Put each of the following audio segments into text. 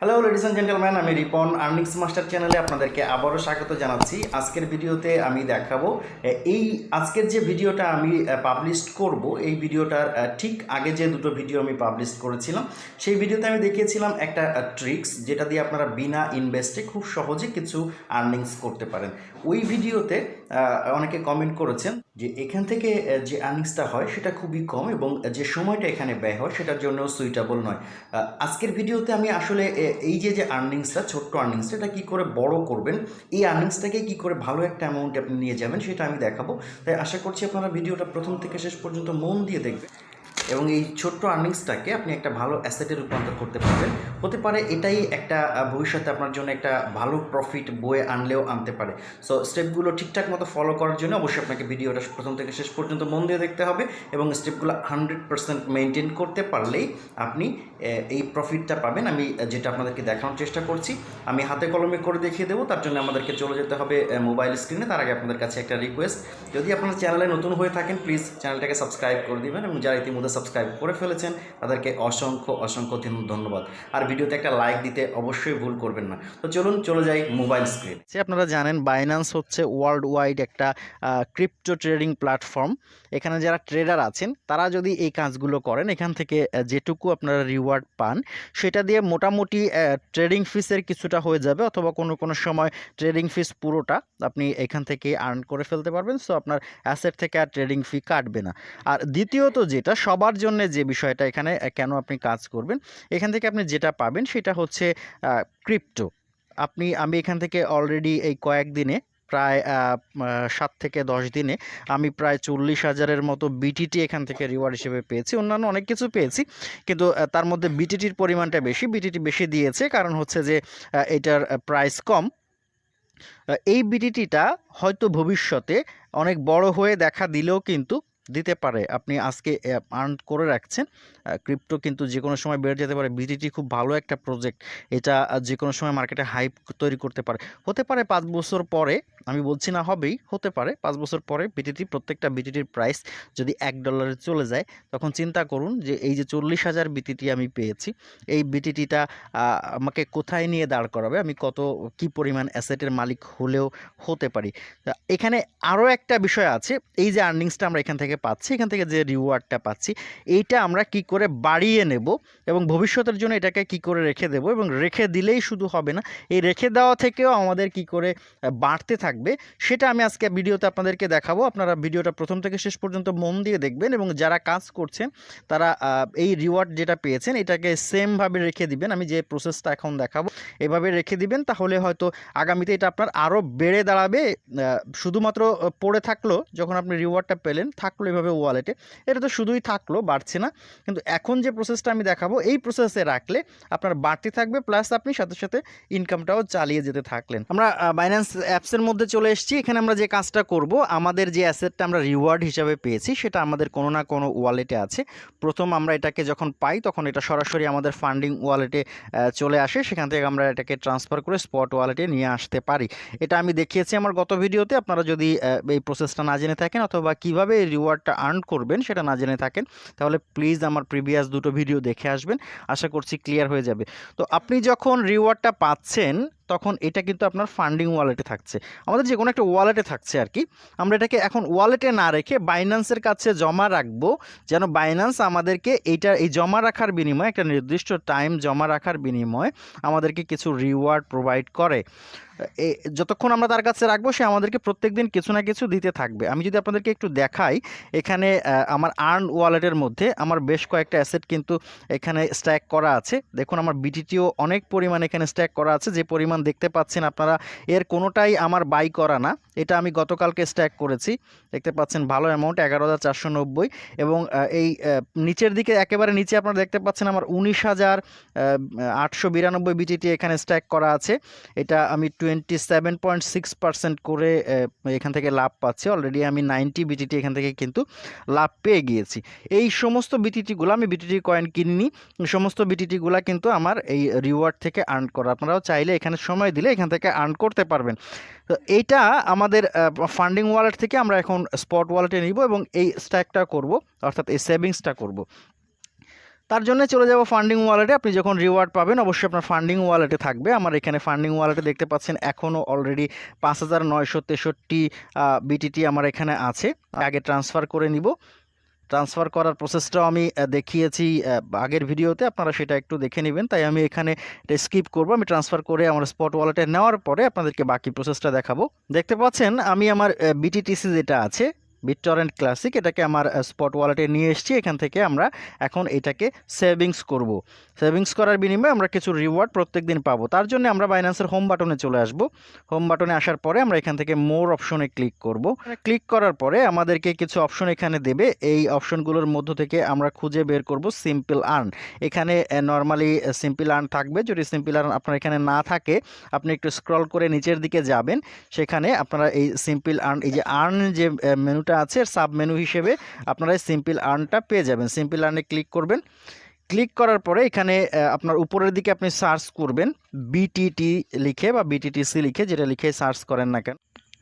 Hello ladies and gentleman আমি Ripon earnings master চ্যানেলে আপনাদেরকে আবারও স্বাগত জানাচ্ছি। আজকের ভিডিওতে আমি দেখাবো এই আজকের যে ভিডিওটা আমি পাবলিশ করব, এই ভিডিওটার ঠিক আগে যে দুটো ভিডিও আমি পাবলিশ করেছিলাম, সেই ভিডিওতে আমি দেখিয়েছিলাম একটা ট্রিক্স যেটা দিয়ে আপনারা বিনা ইনভেস্টে খুব সহজে কিছু আর্নিংস করতে পারেন। ওই ভিডিওতে অনেকে কমেন্ট করেছেন যে এখান থেকে যে আর্নিংসটা হয় সেটা খুবই কম এবং যে সময়টা এখানে ব্যয় হয় সেটার জন্য সুইটেবল নয়। আজকের ভিডিওতে আমি আসলে এই যে যে আর্নিংসটা ছোট্ট আর্নিংসটা এটা কী করে বড় করবেন? এই আর্নিংসটাকে কী করে ভালো একটা অ্যামাউন্ট আপনি নিয়ে যাবেন, সেটা আমি দেখাবো। তাই আশা করছি আপনারা ভিডিওটা প্রথম থেকে শেষ পর্যন্ত মন দিয়ে দেখবেন। এবং এই ছোট্ট আর্নিংসটাকে আপনি একটা ভালো অ্যাসেটে রূপান্তর করতে পারবেন। হতে পারে এটাই একটা ভবিষ্যতে আপনার জন্য একটা ভালো প্রফিট বয়ে আনলেও আনতে পারে। সো স্টেপগুলো ঠিকঠাক মতো ফলো করার জন্য অবশ্যই আপনাকে ভিডিওটা প্রথম থেকে শেষ পর্যন্ত মন দিয়ে দেখতে হবে এবং স্টেপগুলো হান্ড্রেড পার্সেন্ট মেনটেন করতে পারলেই আপনি এই প্রফিটটা পাবেন। আমি যেটা আপনাদেরকে দেখানোর চেষ্টা করছি, আমি হাতে কলমে করে দেখিয়ে দেবো, তার জন্য আমাদেরকে চলে যেতে হবে মোবাইল স্ক্রিনে তার আগে আপনাদের কাছে একটা রিকোয়েস্ট যদি আপনার চ্যানেলে নতুন হয়ে থাকেন প্লিজ চ্যানেলটাকে সাবস্ক্রাইব করে দেবেন এবং যারা ইতিমধ্যে সাবস্ক্রাইব করে ফেলেছেন, তাদেরকে অসংখ্য অসংখ্য ধন্য- ধন্যবাদ। আর ভিডিওতে একটা লাইক দিতে অবশ্যই ভুল করবেন না। তো চলুন, চলে যাই মোবাইল স্ক্রিন যে আপনারা জানেন বাইন্যান্স হচ্ছে ওয়ার্ল্ড ওয়াইড একটা ক্রিপ্টো ট্রেডিং প্ল্যাটফর্ম এখানে যারা ট্রেডার আছেন, তারা যদি এই কাজগুলো করেন, এখান থেকে যেটুকু আপনারা রিওয়ার্ড পান, সেটা দিয়ে মোটামুটি ট্রেডিং ফিসের কিছুটা হয়ে যাবে, অথবা কোনো কোনো সময় ট্রেডিং ফিস পুরোটা আপনি এখান থেকে আর্ন করে ফেলতে পারবেন। সো আপনার অ্যাসেট থেকে আর ট্রেডিং ফি কাটবে না। আর দ্বিতীয়ত যেটা, সবার জন্য যে বিষয়টা এখানে কেন আপনি কাজ করবেন এখান থেকে আপনি যেটা পাবেন সেটা হচ্ছে ক্রিপ্টো। আপনি আমি এখান থেকে অলরেডি এই কয়েকদিনে প্রায় আহ, আহ, সাত থেকে দশ দিনে আমি প্রায় চল্লিশ হাজারের মতো বিটিটি এখান থেকে রিওয়ার্ড হিসেবে পেয়েছি। অন্যান্য অনেক কিছু পেয়েছি কিন্তু তার মধ্যে বিটিটির পরিমাণটা বেশি বিটিটি বেশি দিয়েছে। কারণ হচ্ছে যে এটার প্রাইস কম। এই বিটিটিটা হয়তো ভবিষ্যতে অনেক বড় হয়ে দেখা দিলেও কিন্তু দিতে পারে। আপনি আজকে আর্ন করে রাখছেন ক্রিপ্টো কিন্তু যে কোনো সময় বেড়ে যেতে পারে। বিটিটি খুব ভালো একটা প্রজেক্ট এটা যে কোনো সময় মার্কেটে হাইপ তৈরি করতে পারে। হতে পারে পাঁচ বছর পরে আমি বলছি না হবেই, হতে পারে। পাঁচ বছর পরে বিটিটি প্রত্যেকটা বিটিটির প্রাইস যদি এক ডলারে চলে যায়, তখন চিন্তা করুন যে এই যে চল্লিশ হাজার বিটিটি আমি পেয়েছি, এই বিটিটিটা আমাকে কোথায় নিয়ে দাঁড় করাবে? আমি কত, কি পরিমাণ অ্যাসেটের মালিক হলেও হতে পারি? এখানে আরও একটা বিষয় আছে, এই যে আর্নিংসটা আমরা এখান থেকে পাচ্ছি, এখান থেকে যে রিওয়ার্ডটা পাচ্ছি, এইটা আমরা কি করে বাড়িয়ে নেব এবং ভবিষ্যতের জন্য এটাকে কি করে রেখে দেব এবং রেখে দিলেই শুধু হবে না, এই রেখে দেওয়া থেকেও আমাদের কি করে বাড়তে থাকবে। সেটা আমি আজকে ভিডিওতে আপনাদেরকে দেখাবো। আপনারা ভিডিওটা প্রথম থেকে শেষ পর্যন্ত মন দিয়ে দেখবেন এবং যারা কাজ করছেন, তারা এই রিওয়ার্ড যেটা পেয়েছেন, এটাকে সেমভাবে রেখে দিবেন। আমি যে প্রসেসটা এখন দেখাবো, এভাবে রেখে দিবেন, তাহলে হয়তো আগামীতে এটা আপনার আরও বেড়ে দাঁড়াবে। শুধুমাত্র পড়ে থাকল, যখন আপনি রিওয়ার্ডটা পেলেন, থাকল এভাবে ওয়ালেটে এটা তো শুধুই থাকল, বাড়ছে না। কিন্তু এখন যে প্রসেসটা আমি দেখাবো, এই প্রসেসে রাখলে আপনার বাড়তে থাকবে প্লাস আপনি সাথে সাথে ইনকামটাও চালিয়ে যেতে থাকলেন। আমরা বাইন্যান্স অ্যাপসের মধ্যে চলে এসেছি। এখানে আমরা যে কাজটা করব, আমাদের যে অ্যাসেটটা আমরা রিওয়ার্ড হিসাবে পেয়েছি, সেটা আমাদের কোনো না কোনো ওয়ালেটে আছে। প্রথম আমরা এটাকে যখন পাই, তখন এটা সরাসরি আমাদের ফান্ডিং ওয়ালেটে চলে আসে। সেখান থেকে আমরা এটাকে ট্রান্সফার করে স্পট ওয়ালেটে নিয়ে আসতে পারি। এটা আমি দেখিয়েছি আমার গত ভিডিওতে। আপনারা যদি এই প্রসেসটা না জেনে থাকেন অথবা কীভাবে রিওয়ার্ডটা আর্ন করবেন সেটা না জেনে থাকেন, তাহলে প্লিজ আমার প্রিভিয়াস দুটো ভিডিও দেখে আসবেন। আশা করছি ক্লিয়ার হয়ে যাবে। তো আপনি যখন রিওয়ার্ডটা পাচ্ছেন তখন এটা কিন্তু আপনার ফান্ডিং ওয়ালেটে থাকছে। আমাদের যে কোনো একটা ওয়ালেটে থাকছে আর কি আমরা এটাকে এখন ওয়ালেটে না রেখে বাইন্যান্সের কাছে জমা রাখব, যেন বাইন্যান্স আমাদেরকে এইটা এই জমা রাখার বিনিময়ে, একটা নির্দিষ্ট টাইম জমা রাখার বিনিময়ে আমাদেরকে কিছু রিওয়ার্ড প্রোভাইড করে। এ, যতক্ষণ আমরা তার কাছে রাখব, সে আমাদেরকে প্রত্যেক দিন কিছু না কিছু দিতে থাকবে। আমি যদি আপনাদেরকে একটু দেখাই, এখানে আমার আর্ন ওয়ালেটের মধ্যে আমার বেশ কয়েকটা অ্যাসেট কিন্তু এখানে স্ট্যাক করা আছে। দেখুন, আমার বিটিটিও অনেক পরিমাণ এখানে স্ট্যাক করা আছে। যে পরিমাণ দেখতে পাচ্ছেন আপনারা, এর কোনোটাই আমার বাই করা না। এটা আমি গতকালকে স্ট্যাক করেছি। দেখতে পাচ্ছেন ভালো অ্যামাউন্ট এগারো হাজার চারশো নব্বই এবং এই নিচের দিকে একেবারে নিচে আপনারা দেখতে পাচ্ছেন আমার উনিশ হাজার আটশো বিরানব্বই বিটিটি এখানে স্ট্যাক করা আছে। এটা আমি twenty seven point six percent করে এখান থেকে লাভ পাচ্ছি। অলরেডি আমি নাইনটি বিটিটি এখান থেকে কিন্তু লাভ পেয়ে গিয়েছি। এই সমস্ত বিটিটিগুলো আমি বিটিটি কয়েন কিনিনি। সমস্ত বিটিটিগুলো কিন্তু আমার এই রিওয়ার্ড থেকে আর্ন করা। আপনারাও চাইলে এখানে সময় দিলে এখান থেকে আর্ন করতে পারবেন। তো এইটা আমাদের ফান্ডিং ওয়ালেট থেকে আমরা এখন স্পট ওয়ালেটে নিব এবং এই স্ট্যাকটা করব, অর্থাৎ এই সেভিংসটা করব। তার জন্য চলে যাব ফান্ডিং ওয়ালেটে আপনি যখন রিওয়ার্ড পাবেন, অবশ্যই আপনার ফান্ডিং ওয়ালেটে থাকবে। আমার এখানে ফান্ডিং ওয়ালেটে দেখতে পাচ্ছেন এখনও অলরেডি পাঁচ হাজার নয়শো তেষট্টি বিটিটি আমার এখানে আছে। আগে ট্রান্সফার করে নিব। ট্রান্সফার করার প্রসেসটাও আমি দেখিয়েছি আগের ভিডিওতে, আপনারা সেটা একটু দেখে নেবেন। তাই আমি এখানে স্কিপ করব। আমি ট্রান্সফার করে আমার স্পট ওয়ালেটে নেওয়ার পরে আপনাদেরকে বাকি প্রসেসটা দেখাবো। দেখতে পাচ্ছেন, আমি আমার বিটিটিসি যেটা আছে বিটটরেন্ট ক্লাসিক এটাকে আমার স্পট ওয়ালেটে নিয়ে এসেছি। এখান থেকে আমরা এখন এটাকে সেভিংস করব। সেভিংস করার বিনিময়ে আমরা কিছু রিওয়ার্ড প্রত্যেক দিন পাবো। তার জন্য আমরা বাইন্যান্সের হোম বাটনে চলে আসব। হোম বাটনে আসার পরে আমরা এখান থেকে মোর অপশনে ক্লিক করব। ক্লিক করার পরে আমাদেরকে কিছু অপশন এখানে দেবে। এই অপশনগুলোর মধ্য থেকে আমরা খুঁজে বের করব সিম্পল আর্ন এখানে নর্মালি সিম্পল আর্ন থাকবে। যদি সিম্পল আর্ন আপনার এখানে না থাকে, আপনি একটু স্ক্রল করে নিচের দিকে যাবেন। সেখানে আপনারা এই সিম্পল আর্ন এই যে আর্ন যে মেনুটা আছে সাব মেনু হিসেবে আপনারা সিম্পল আর্নটা পেয়ে যাবেন। সিম্পল আর্নে ক্লিক করবেন। ক্লিক করার পরে এখানে আপনার উপরের দিকে আপনি সার্চ করবেন বিটিটি লিখে বা বিটিটিসি লিখে, যেটা লিখে সার্চ করেন না কেন।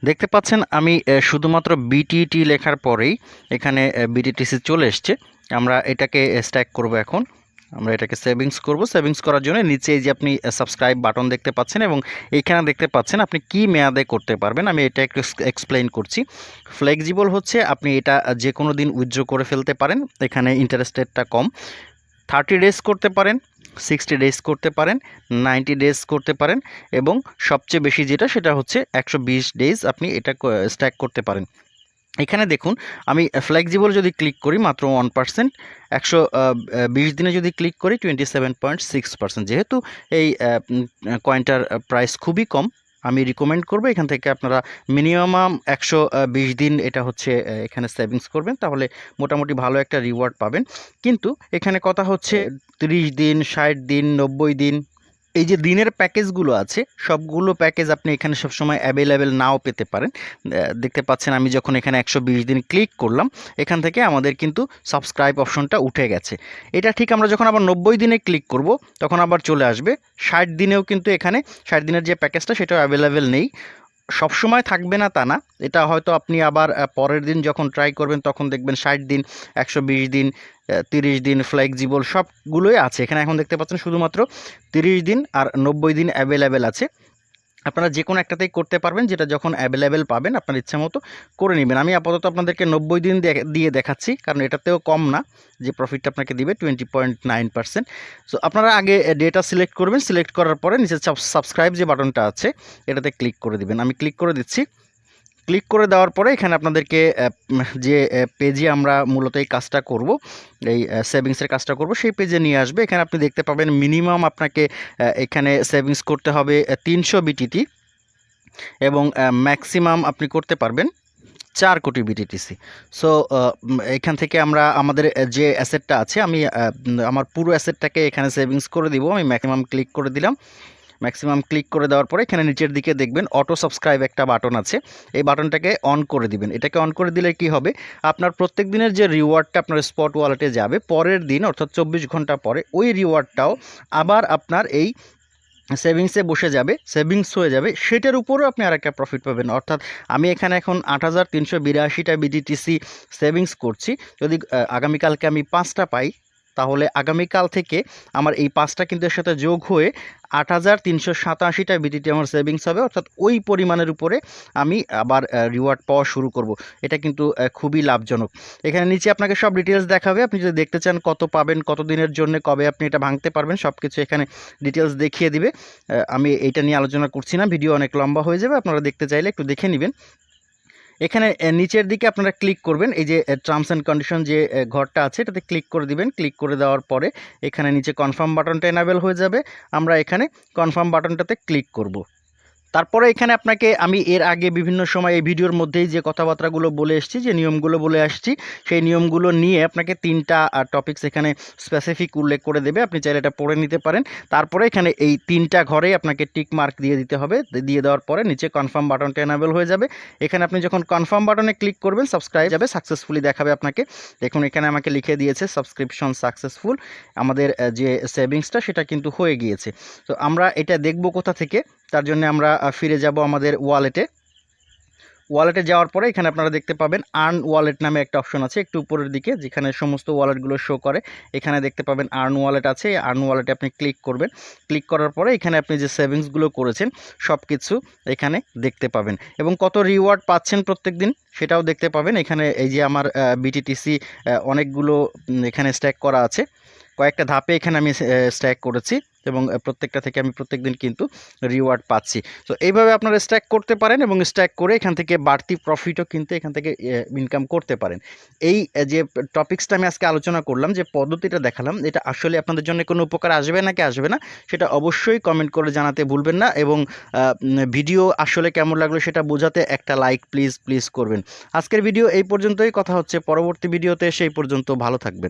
দেখতে পাচ্ছেন, আমি শুধুমাত্র বিটিটি লেখার পরেই এখানে বিটিটিসি চলে এসছে। আমরা এটাকে স্ট্যাক করব এখন। আমরা এটাকে সেভিংস করব। সেভিংস করার জন্য নিচে এই যে আপনি সাবস্ক্রাইব বাটন দেখতে পাচ্ছেন এবং এইখানে দেখতে পাচ্ছেন আপনি কি মেয়াদে করতে পারবেন। আমি এটা একটু এক্সপ্লেইন করছি। ফ্লেক্সিবল হচ্ছে আপনি এটা যে কোনো দিন উইথড্র করে ফেলতে পারেন। এখানে ইন্টারেস্ট রেটটা কম। থার্টি ডেজ করতে পারেন সিক্সটি ডেজ করতে পারেন নাইনটি ডেজ করতে পারেন এবং সবচেয়ে বেশি যেটা সেটা হচ্ছে একশো বিশ ডেজ আপনি এটা স্ট্যাক করতে পারেন। এখানে দেখুন, আমি ফ্লেক্সিবল যদি ক্লিক করি, মাত্র ওয়ান পার্সেন্ট একশো বিশ দিনে যদি ক্লিক করি twenty seven point six percent যেহেতু এই কয়েনটার প্রাইস খুবই কম, আমি রিকমেন্ড করব, এখান থেকে আপনারা মিনিমাম একশো বিশ দিন এটা হচ্ছে এখানে সেভিংস করবেন, তাহলে মোটামুটি ভালো একটা রিওয়ার্ড পাবেন। কিন্তু এখানে কথা হচ্ছে তিরিশ দিন, ষাট দিন, নব্বই দিন এই যে দিনের প্যাকেজগুলো আছে, সবগুলো প্যাকেজ আপনি এখানে সবসময় অ্যাভেলেবেল নাও পেতে পারেন। দেখতে পাচ্ছেন আমি যখন এখানে একশো বিশ দিন ক্লিক করলাম, এখান থেকে আমাদের কিন্তু সাবস্ক্রাইব অপশনটা উঠে গেছে। এটা ঠিক আমরা যখন আবার নব্বই দিনে ক্লিক করব, তখন আবার চলে আসবে। ষাট দিনেও কিন্তু এখানে, ষাট দিনের যে প্যাকেজটা সেটাও অ্যাভেলেবেল নেই। সবসময় থাকবে না তা না। এটা হয়তো আপনি আবার পরের দিন যখন ট্রাই করবেন, তখন দেখবেন ষাট দিন, একশো বিশ দিন তিরিশ দিন ফ্লেক্সিবল সবগুলোই আছে। এখানে এখন দেখতে পাচ্ছেন শুধুমাত্র তিরিশ দিন আর নব্বই দিন অ্যাভেলেবেল আছে। আপনারা যে কোনো একটাতেই করতে পারবেন, যেটা যখন অ্যাভেলেবেল পাবেন, আপনার ইচ্ছা মতো করে নেবেন। আমি আপাতত আপনাদেরকে নব্বই দিন দিয়ে দেখাচ্ছি, কারণ এটাতেও কম না, যে প্রফিটটা আপনাকে দিবে twenty point nine percent so আপনারা আগে ডেটা সিলেক্ট করবেন সিলেক্ট করার পরে নিচে সাবস্ক্রাইব যে বাটনটা আছে, এটাতে ক্লিক করে দিবেন। আমি ক্লিক করে দিচ্ছি। ক্লিক করে দেওয়ার পরে এখানে আপনাদেরকে যে পেজে আমরা মূলত এই কাজটা করব, এই সেভিংসের কাজটা করব, সেই পেজে নিয়ে আসবে। এখানে আপনি দেখতে পাবেন মিনিমাম আপনাকে এখানে সেভিংস করতে হবে তিনশো বিটিটি এবং ম্যাক্সিমাম আপনি করতে পারবেন চার কোটি বিটিটিসি সো এখান থেকে আমরা আমাদের যে অ্যাসেটটা আছে, আমি আমার পুরো অ্যাসেটটাকে এখানে সেভিংস করে দিব। আমি ম্যাক্সিমাম ক্লিক করে দিলাম। ম্যাক্সিমাম ক্লিক করে দেওয়ার পরে এখানে নিচের দিকে দেখবেন অটো সাবস্ক্রাইব একটা বাটন আছে। এই বাটনটাকে অন করে দিবেন। এটাকে অন করে দিলে কি হবে? আপনার প্রত্যেক দিনের যে রিওয়ার্ডটা আপনার স্পট ওয়ালেটে যাবে, পরের দিন অর্থাৎ চব্বিশ ঘণ্টা পরে ওই রিওয়ার্ডটাও আবার আপনার এই সেভিংসে বসে যাবে সেভিংস হয়ে যাবে। সেটার উপরেও আপনি আরেকটা প্রফিট পাবেন। অর্থাৎ আমি এখানে এখন আট হাজার তিনশো বিরাশিটা বিডিটিসি সেভিংস করছি। যদি আগামীকালকে আমি পাঁচটা পাই তাহলে আগামীকাল থেকে আমার এই পাঁচটা কিন্তু এর সাথে যোগ হয়ে আট হাজার তিনশো সাতাশিটা বিটিটি আমার সেভিংস হবে। অর্থাৎ ওই পরিমাণের উপরে আমি আবার রিওয়ার্ড পাওয়া শুরু করব। এটা কিন্তু খুবই লাভজনক। এখানে নিচে আপনাকে সব ডিটেলস দেখাবে। আপনি যদি দেখতে চান কত পাবেন কত দিনের জন্য, কবে আপনি এটা ভাঙতে পারবেন সব কিছু এখানে ডিটেলস দেখিয়ে দিবে। আমি এটা নিয়ে আলোচনা করছি না। ভিডিও অনেক লম্বা হয়ে যাবে। আপনারা দেখতে চাইলে একটু দেখে নেবেন। এখানে নিচের দিকে আপনারা ক্লিক করবেন, এই যে টার্মস অ্যান্ড কন্ডিশন যে ঘরটা আছে, এটাতে ক্লিক করে দিবেন ক্লিক করে দেওয়ার পরে এখানে নিচে কনফার্ম বাটনটা এনাবেল হয়ে যাবে। আমরা এখানে কনফার্ম বাটনটাতে ক্লিক করব। তারপরে এখানে আপনাকে আমি এর আগে বিভিন্ন সময় এই ভিডিওর মধ্যেই যে কথাবার্তাগুলো বলে এসেছি, যে নিয়মগুলো বলে আসছি, সেই নিয়মগুলো নিয়ে আপনাকে তিনটা টপিকস এখানে স্পেসিফিক উল্লেখ করে দেবে। আপনি চাইলে এটা পড়ে নিতে পারেন। তারপরে এখানে এই তিনটা ঘরেই আপনাকে টিক মার্ক দিয়ে দিতে হবে। দিয়ে দেওয়ার পরে নিচে কনফার্ম বাটনটা এনাবেল হয়ে যাবে। এখানে আপনি যখন কনফার্ম বাটনে ক্লিক করবেন সাবস্ক্রাইব যাবে সাকসেসফুলি দেখাবে আপনাকে। দেখুন, এখানে আমাকে লিখে দিয়েছে সাবস্ক্রিপশন সাকসেসফুল আমাদের যে সেভিংসটা সেটা কিন্তু হয়ে গিয়েছে। তো আমরা এটা দেখব কোথা থেকে? তার জন্য আমরা ফিরে যাব আমাদের ওয়ালেটে ওয়ালেটে যাওয়ার পরে এখানে আপনারা দেখতে পাবেন আর্ন ওয়ালেট নামে একটা অপশন আছে, একটু উপরের দিকে, যেখানে সমস্ত ওয়ালেটগুলো শো করে। এখানে দেখতে পাবেন আর্ন ওয়ালেট আছে আর্ন ওয়ালেটে আপনি ক্লিক করবেন। ক্লিক করার পরে এখানে আপনি যে সেভিংসগুলো করেছেন সব কিছু এখানে দেখতে পাবেন। এবং কত রিওয়ার্ড পাচ্ছেন প্রত্যেক দিন সেটাও দেখতে পাবেন। এখানে এই যে আমার বিটিটিসি অনেকগুলো এখানে স্ট্যাক করা আছে। কয়েকটা ধাপে এখানে আমি স্ট্যাক করেছি। এবং প্রত্যেকটা থেকে আমি প্রত্যেকদিন কিন্তু রিওয়ার্ড পাচ্ছি। তো এইভাবে আপনারা স্ট্যাক করতে পারেন এবং স্ট্যাক করে এখান থেকে বাড়তি প্রফিটও কিন্তু এখান থেকে ইনকাম করতে পারেন। এই যে টপিক্সটা আমি আজকে আলোচনা করলাম, যে পদ্ধতিটা দেখালাম, এটা আসলে আপনাদের জন্য কোনো উপকার আসবে নাকি আসবে না, সেটা অবশ্যই কমেন্ট করে জানাতে ভুলবেন না এবং ভিডিও আসলে কেমন লাগল সেটা বোঝাতে একটা লাইক প্লিজ প্লিজ করবেন। আজকের ভিডিও এই পর্যন্তই, কথা হচ্ছে পরবর্তী ভিডিওতে সেই পর্যন্ত ভালো থাকবেন।